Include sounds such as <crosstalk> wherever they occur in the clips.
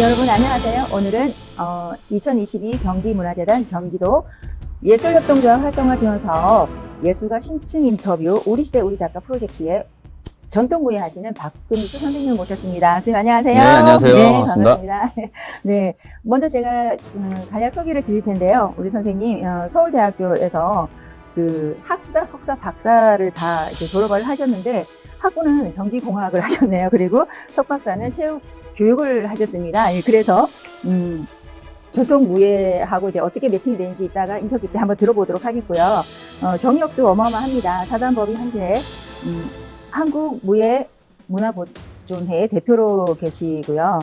여러분 안녕하세요. 오늘은 어, 2022 경기문화재단 경기도 예술협동조합 활성화 지원 사업 예술가 심층 인터뷰 우리 시대 우리 작가 프로젝트에 전통무예 하시는 박금수 선생님 모셨습니다. 선생님 안녕하세요. 네, 안녕하세요. 네, 반갑습니다. 반갑습니다. 네, 먼저 제가 음, 간략 소개를 드릴 텐데요. 우리 선생님 어, 서울대학교에서 그 학사, 석사, 박사를 다 이제 졸업을 하셨는데 학부는 전기공학을 <laughs> 하셨네요. 그리고 석박사는 체육 교육을 하셨습니다. 예, 그래서 음, 전통무예하고 이제 어떻게 매칭이 되는지 이따가 인터뷰 때 한번 들어보도록 하겠고요. 어, 경력도 어마어마합니다. 사단법인 한재 음, 한국무예 문화보존회 대표로 계시고요.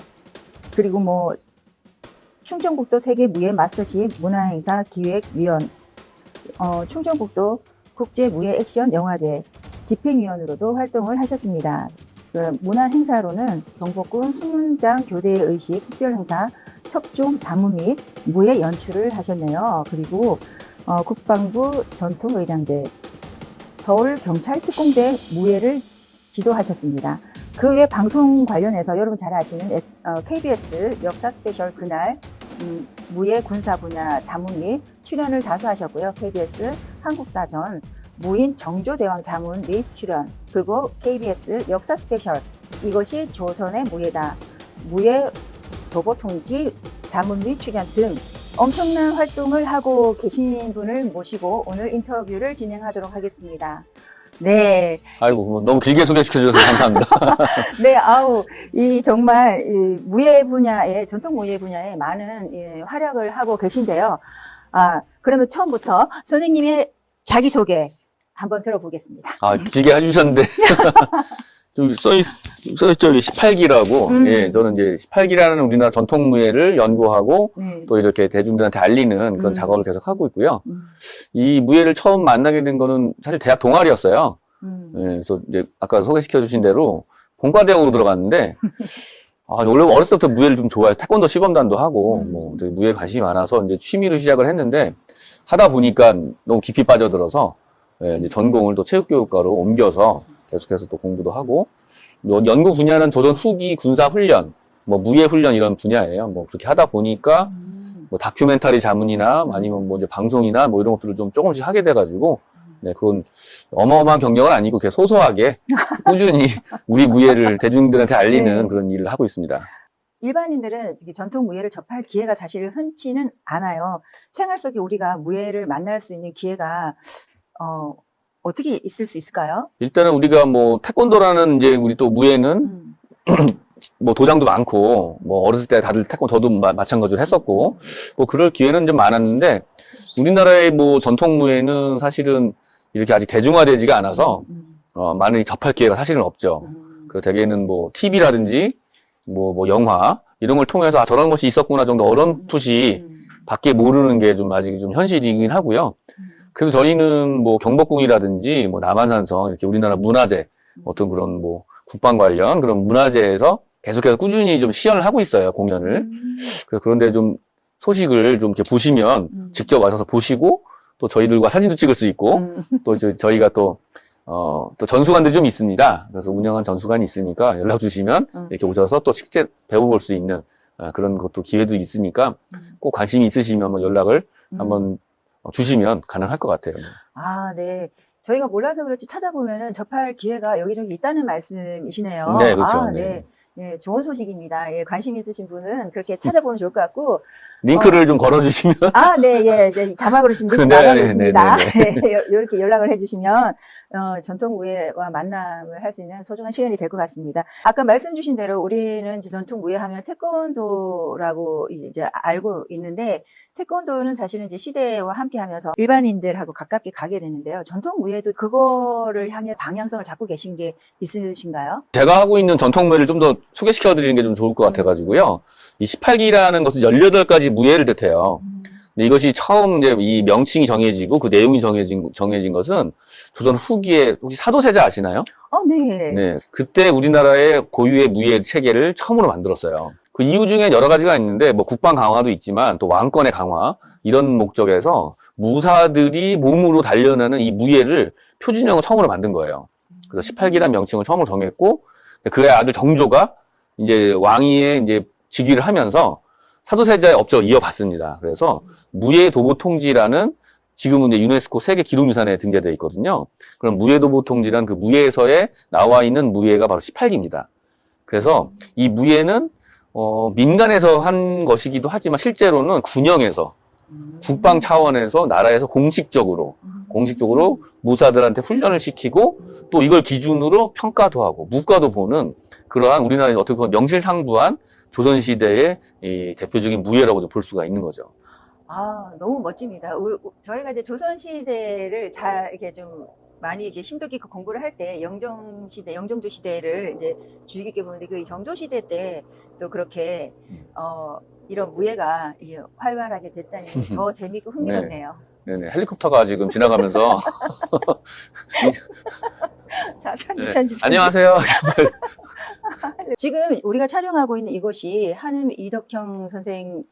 그리고 뭐 충청북도 세계무예 마스터십 문화행사 기획위원, 어, 충청북도 국제무예 액션 영화제 집행위원으로도 활동을 하셨습니다. 그 문화 행사로는 경복궁 수문장 교대의식 특별 행사 척종 자문 및 무예 연출을 하셨네요. 그리고 어, 국방부 전통의장대 서울경찰특공대 무예를 지도하셨습니다. 그 외 방송 관련해서 여러분 잘 아시는 S- 어, KBS 역사 스페셜 그날 음, 무예 군사 분야 자문 및 출연을 다수 하셨고요. KBS 한국사전 무인 정조대왕 자문 및 출연 그리고 KBS 역사 스페셜 이것이 조선의 무예다 무예 도보통지 자문 및 출연 등 엄청난 활동을 하고 계신 분을 모시고 오늘 인터뷰를 진행하도록 하겠습니다. 네, 아이고 뭐 너무 길게 소개시켜 주셔서 감사합니다. <laughs> 네, 아우, 이 정말 이 무예 분야에, 전통 무예 분야에 많은 예, 활약을 하고 계신데요. 아, 그러면 처음부터 선생님의 자기 소개 한번 들어보겠습니다. 아 길게 해주셨는데 <laughs> 써 있 써 있죠 18기라고. 음. 예, 저는 이제 18기라는 우리나라 전통 무예를 연구하고 네. 또 이렇게 대중들한테 알리는 그런 음. 작업을 계속 하고 있고요. 음, 이 무예를 처음 만나게 된 거는 사실 대학 동아리였어요. 음, 예, 그래서 이제 아까 소개시켜 주신 대로 본과대학으로 들어갔는데 <laughs> 아, 원래 어렸을 때부터 무예를 좀 좋아해. 태권도 시범단도 하고, 음. 뭐, 무예에 관심이 많아서 이제 취미로 시작을 했는데, 하다 보니까 너무 깊이 빠져들어서, 예, 이제 전공을 또 체육교육과로 옮겨서 계속해서 또 공부도 하고, 뭐 연구 분야는 조선 후기 군사 훈련, 뭐 무예 훈련 이런 분야예요. 뭐 그렇게 하다 보니까, 음, 뭐 다큐멘터리 자문이나 아니면 뭐 이제 방송이나 뭐 이런 것들을 좀 조금씩 하게 돼가지고, 네, 그건 어마어마한 경력은 아니고 그냥 소소하게 <laughs> 꾸준히 우리 무예를 대중들한테 알리는 네. 그런 일을 하고 있습니다. 일반인들은 전통 무예를 접할 기회가 사실 흔치는 않아요. 생활 속에 우리가 무예를 만날 수 있는 기회가 어, 어떻게 있을 수 있을까요? 일단은 우리가 뭐 태권도라는 이제 우리 또 무예는 음, <clears throat> 뭐 도장도 많고 뭐 어렸을 때 다들 태권도 저도 마, 마찬가지로 했었고 뭐 그럴 기회는 좀 많았는데 우리나라의 뭐 전통 무예는 사실은 이렇게 아직 대중화되지가 않아서 음, 어, 많이 접할 기회가 사실은 없죠. 음, 그 대개는 뭐 TV라든지 뭐, 뭐 영화 이런 걸 통해서 아, 저런 것이 있었구나 정도 어렴풋이 음, 밖에 모르는 게 좀 아직 좀 현실이긴 하고요. 음, 그래서 저희는 뭐 경복궁이라든지 뭐 남한산성 이렇게 우리나라 문화재 어떤 그런 뭐 국방 관련 그런 문화재에서 계속해서 꾸준히 좀 시연을 하고 있어요 공연을. 음, 그래서 그런데 좀 소식을 좀 이렇게 보시면 음. 직접 와서 보시고 또 저희들과 사진도 찍을 수 있고 음, 또 저, 저희가 또 어, 또 전수관들이 좀 있습니다. 그래서 운영한 전수관이 있으니까 연락 주시면 음. 이렇게 오셔서 또 실제 배워볼 수 있는 아, 그런 것도 기회도 있으니까 음. 꼭 관심이 있으시면 뭐 연락을 음. 한번 어, 주시면 가능할 것 같아요. 아, 네. 저희가 몰라서 그렇지 찾아보면은 접할 기회가 여기저기 있다는 말씀이시네요. 네, 그렇죠. 아, 네. 네. 네, 좋은 소식입니다. 예, 관심 있으신 분은 그렇게 찾아보면 좋을 것 같고, 링크를 좀 걸어주시면 아, 네, 예, 네, 자막으로 지금 네, 이렇게 나가고 있습니다. 네, <laughs> 이렇게 연락을 해주시면 어, 전통 무예와 만남을 할 수 있는 소중한 시간이 될 것 같습니다. 아까 말씀 주신 대로 우리는 이제 전통 무예 하면 태권도라고 이제 알고 있는데 태권도는 사실은 이제 시대와 함께 하면서 일반인들하고 가깝게 가게 되는데요. 전통 무예도 그거를 향해 방향성을 잡고 계신 게 있으신가요? 제가 하고 있는 전통무예를 좀 더 소개시켜 드리는 게 좀 좋을 것 같아가지고요. 이 18기라는 것은 18가지 무예를 뜻해요. 근데 이것이 처음 이제 이 명칭이 정해지고 그 내용이 정해진, 정해진 것은 조선 후기에 혹시 사도세자 아시나요? 어, 네. 네. 그때 우리나라의 고유의 무예 체계를 처음으로 만들었어요. 그 이유 중에 여러 가지가 있는데 뭐 국방 강화도 있지만 또 왕권의 강화 이런 목적에서 무사들이 몸으로 단련하는 이 무예를 표준형을 처음으로 만든 거예요. 그래서 18기란 명칭을 처음으로 정했고 그의 아들 정조가 이제 왕위에 이제 직위를 하면서 사도세자의 업적을 이어받습니다. 그래서 무예도보통지라는 지금은 이제 유네스코 세계 기록유산에 등재되어 있거든요. 그럼 무예도보통지란 그 무예서에 나와 있는 무예가 바로 18기입니다. 그래서 이 무예는 어, 민간에서 한 것이기도 하지만 실제로는 군영에서 음. 국방 차원에서 나라에서 공식적으로 음. 공식적으로 무사들한테 훈련을 시키고 또 이걸 기준으로 평가도 하고 무과도 보는 그러한 우리나라의 어떻게 보면 명실상부한 조선시대의 이 대표적인 무예라고 볼 수가 있는 거죠. 아, 너무 멋집니다. 우- 우- 저희가 이제 조선시대를 잘 이렇게 좀 많이 이제 심도 깊게 공부를 할 때 영정시대, 영종조 시대를 이제 주의 깊게 보는데 그 정조시대 때 또 그렇게 음. 어, 이런 무예가 활발하게 됐다니 <laughs> 더 재밌고 흥미롭네요. 네 네, 헬리콥터가 지금 지나가면서 <laughs> 자, 편집, 네. 편집. 편집. 안녕하세요. <laughs> <laughs> 지금 우리가 촬영하고 있는 이곳이 한음 이덕형 선생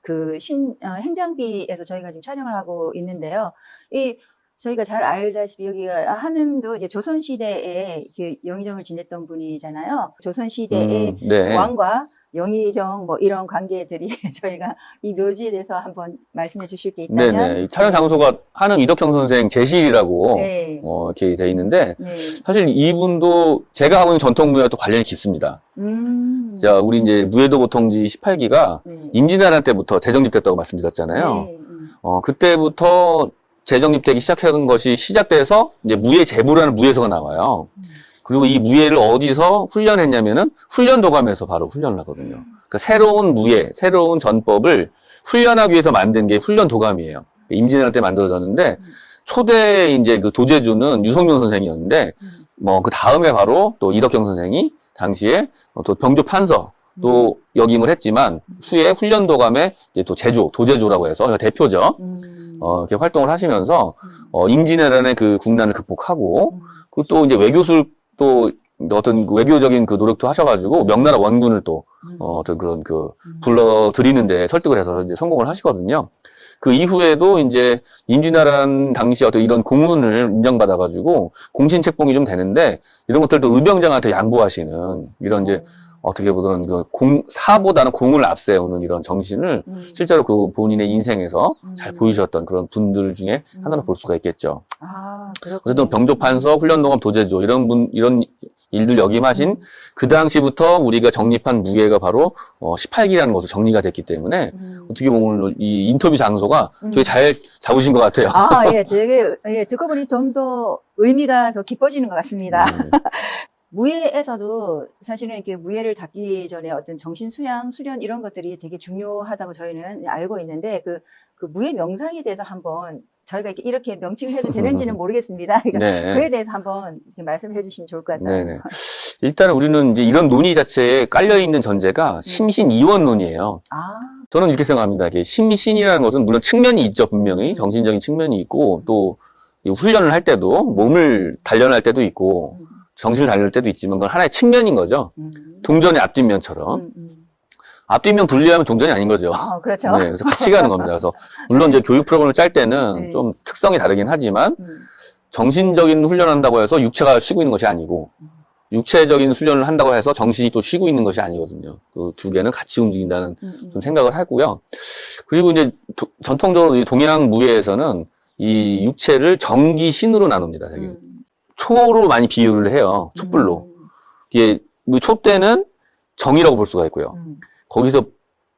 그 신, 어, 행장비에서 저희가 지금 촬영을 하고 있는데요. 이 저희가 잘 알다시피 여기가 아, 한음도 이제 조선시대에 그 영의정을 지냈던 분이잖아요. 조선시대의 음, 네. 왕과 영의정 뭐 이런 관계들이 <laughs> 저희가 이 묘지에 대해서 한번 말씀해 주실 게 있다면 네네. 이 촬영 장소가 한음 이덕형 선생 제실이라고 네. 어, 이렇게 돼 있는데 네. 사실 이분도 제가 하고 있는 전통 무예와 또 관련이 깊습니다. 음. 자, 우리 이제 무예도 보통지 18기가 네. 임진왜란 때부터 재정립됐다고 말씀드렸잖아요. 네. 음. 어, 그때부터 재정립되기 시작한 것이 시작돼서 이제 무예 제부라는 무예서가 나와요. 음. 그리고 이 무예를 어디서 훈련했냐면은 훈련도감에서 바로 훈련을 하거든요. 그러니까 새로운 무예, 새로운 전법을 훈련하기 위해서 만든 게 훈련도감이에요. 임진왜란 때 만들어졌는데 음. 초대 이제 그 도제주는 유성룡 선생이었는데 음. 뭐그 다음에 바로 또 이덕경 선생이 당시에 어, 또 병조 판서 또 역임을 했지만 후에 훈련도감의 이제 또 제조, 도제조라고 해서 그러니까 대표죠. 음. 어, 이렇게 활동을 하시면서 음. 어, 임진왜란의 그 국난을 극복하고 음. 그리고 또 이제 외교술 또 어떤 그 외교적인 그 노력도 하셔가지고 명나라 원군을 또 음. 어, 어떤 그런 그 음. 불러들이는데 설득을 해서 이제 성공을 하시거든요. 그 이후에도 이제 임진왜란 당시 어떤 이런 공문을 인정받아가지고 공신책봉이 좀 되는데 이런 것들도 의병장한테 양보하시는 이런 이제 어떻게 보면 그 공, 사보다는 공을 앞세우는 이런 정신을 음. 실제로 그 본인의 인생에서 잘 음. 보이셨던 그런 분들 중에 음. 하나로 볼 수가 있겠죠. 아. 어쨌든 병조판서, 훈련동업, 도제조 이런 분 이런 일들 역임하신 그 당시부터 우리가 정립한 무예가 바로 어, 18기라는 것으로 정리가 됐기 때문에 음. 어떻게 보면 이 인터뷰 장소가 음. 되게 잘 잡으신 것 같아요. 아, 예, 되게, 예, 듣고 보니 좀 더 의미가 더 깊어지는 것 같습니다. 음, 무예에서도 사실은 이렇게 무예를 닫기 전에 어떤 정신 수양, 수련 이런 것들이 되게 중요하다고 저희는 알고 있는데 그, 그 무예 명상에 대해서 한번 저희가 이렇게, 이렇게 명칭을 해도 되는지는 <laughs> 모르겠습니다. 그러니까 네. 그에 대해서 한번 말씀해 주시면 좋을 것 같아요. 네네. 일단은 우리는 이제 이런 논의 자체에 깔려 있는 전제가 심신 이원론이에요. 아, 저는 이렇게 생각합니다. 이게 심신이라는 것은 물론 측면이 있죠, 분명히. 정신적인 측면이 있고, 또, 이 훈련을 할 때도, 몸을 단련할 때도 있고, 음, 정신을 단련할 때도 있지만, 그건 하나의 측면인 거죠. 음, 동전의 앞뒷면처럼. 음, 음. 앞뒷면 분리하면 동전이 아닌 거죠. 아, 그렇죠. 네, 그래서 같이 가는 겁니다. 그래서, 물론 이제 교육 프로그램을 짤 때는 네. 좀 특성이 다르긴 하지만, 음, 정신적인 훈련을 한다고 해서 육체가 쉬고 있는 것이 아니고, 육체적인 훈련을 한다고 해서 정신이 또 쉬고 있는 것이 아니거든요. 그 두 개는 같이 움직인다는 음, 음. 좀 생각을 하고요. 그리고 이제 도- 전통적으로 이 동양 무예에서는 이 육체를 정기 신으로 나눕니다. 되게 음. 초로 많이 비유를 해요. 촛불로. 이게 뭐 촛대는 정이라고 볼 수가 있고요. 음, 거기서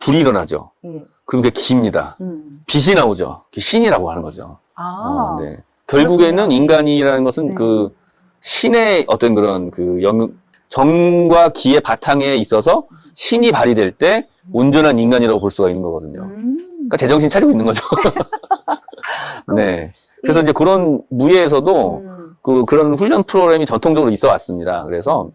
불이 일어나죠. 음, 예, 그럼 그게 기입니다. 음. 빛이 나오죠. 신이라고 하는 거죠. 아, 어, 네. 결국에는 인간이라는 것은 네. 그 신의 어떤 그런 그 영, 정과 기의 바탕에 있어서 신이 발휘될 때 온전한 인간이라고 볼 수가 있는 거거든요. 음. 그러니까 제정신 차리고 있는 거죠. <laughs> <laughs> 네. 그래서 이제 그런 무예에서도 음, 그 그런 훈련 프로그램이 전통적으로 있어 왔습니다. 그래서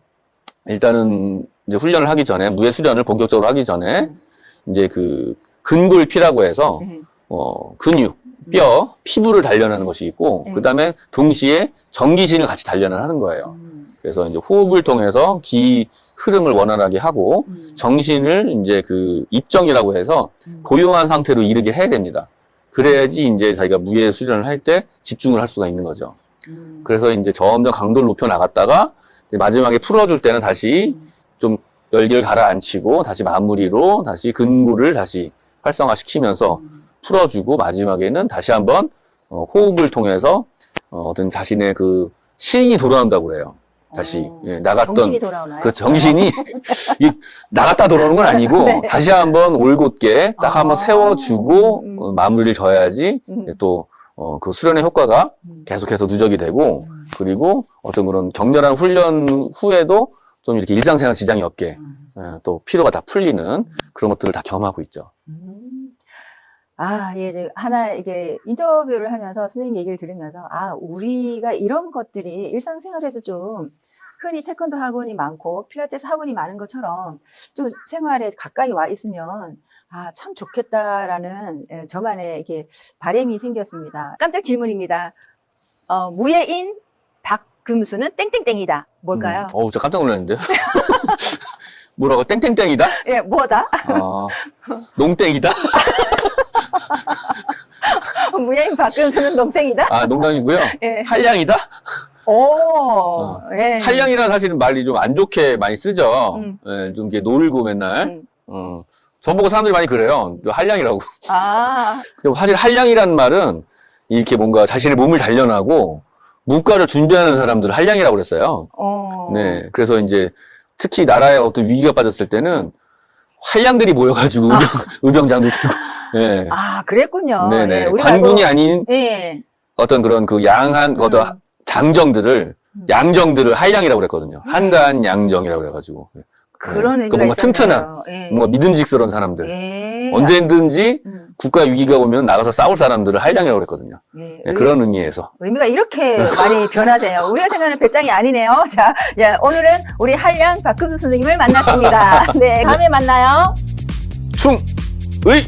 일단은 이제 훈련을 하기 전에 무예 수련을 본격적으로 하기 전에 음. 이제 그 근골피라고 해서 네. 어 근육, 뼈, 피부를 단련하는 것이 있고 네. 그다음에 동시에 전기신을 같이 단련을 하는 거예요. 음, 그래서 이제 호흡을 통해서 기 흐름을 원활하게 하고 음, 정신을 이제 그 입정이라고 해서 음. 고요한 상태로 이르게 해야 됩니다. 그래야지 이제 자기가 무예 수련을 할 때 집중을 할 수가 있는 거죠. 음. 그래서 이제 점점 강도를 높여 나갔다가 마지막에 풀어줄 때는 다시 음. 좀 열기를 가라앉히고 다시 마무리로 다시 근구를 다시 활성화시키면서 풀어주고 마지막에는 다시 한번 어, 호흡을 통해서 어, 어떤 자신의 그 신이 돌아온다고 그래요. 다시 어, 예, 나갔던 정신이 돌아오나요? 그 정신이 <laughs> 이 나갔다 돌아오는 건 아니고 <laughs> 네. 다시 한번 올곧게 딱 한번 아. 세워주고 음. 어, 마무리를 져야지 음. 또 어, 그 수련의 효과가 음. 계속해서 누적이 되고 음. 그리고 어떤 그런 격렬한 훈련 후에도 좀 이렇게 일상생활 지장이 없게 음. 예, 또 피로가 다 풀리는 그런 것들을 다 경험하고 있죠. 음. 아, 예, 이제 하나 이게 인터뷰를 하면서 선생님 얘기를 들으면서 아, 우리가 이런 것들이 일상생활에서 좀 흔히 태권도 학원이 많고 필라테스 학원이 많은 것처럼 좀 생활에 가까이 와 있으면 아, 참 좋겠다라는 예, 저만의 이렇게 바람이 생겼습니다. 깜짝 질문입니다. 어, 무예인 박금수는 땡땡땡이다. 뭘까요? 음, 어우, 저 깜짝 놀랐는데요. <laughs> 뭐라고? 땡땡땡이다? 예, 뭐다? 아, 농땡이다? <laughs> 무예인 박금수는 농땡이다? 아, 농담이고요. 예. 한량이다? 오, 예. 한량이라는 사실은 말이 좀 안 좋게 많이 쓰죠. 음. 예, 좀 이렇게 놀고 맨날. 음. 어, 저보고 사람들이 많이 그래요. 한량이라고. 아, <laughs> 근데 사실 한량이라는 말은 이렇게 뭔가 자신의 몸을 단련하고 무가를 준비하는 사람들을 한량이라고 그랬어요. 어. 네. 그래서 이제 특히 나라에 어떤 위기가 빠졌을 때는 한량들이 모여가지고 의병, 의병 장도 되고. 예. 아, 그랬군요. 네네. 예, 우리가 관군이 뭐- 아닌 예. 어떤 그런 그 양한, 어떤 음. 장정들을, 음. 양정들을 한량이라고 그랬거든요. 한간 양정이라고 그래가지고. 그런 그 의미가 뭔가 튼튼한. 예. 뭔가 믿음직스러운 사람들. 예. 언제든지 음, 국가 위기가 오면 나가서 싸울 사람들을 한량이라고 그랬거든요. 예. 네, 의- 그런 의미에서. 의미가 이렇게 많이 <laughs> 변화돼요. 우리가 생각하는 배짱이 아니네요. <laughs> 자, 자, 오늘은 우리 한량 박금수 선생님을 만났습니다. <laughs> 네, 다음에 만나요. 충! 의!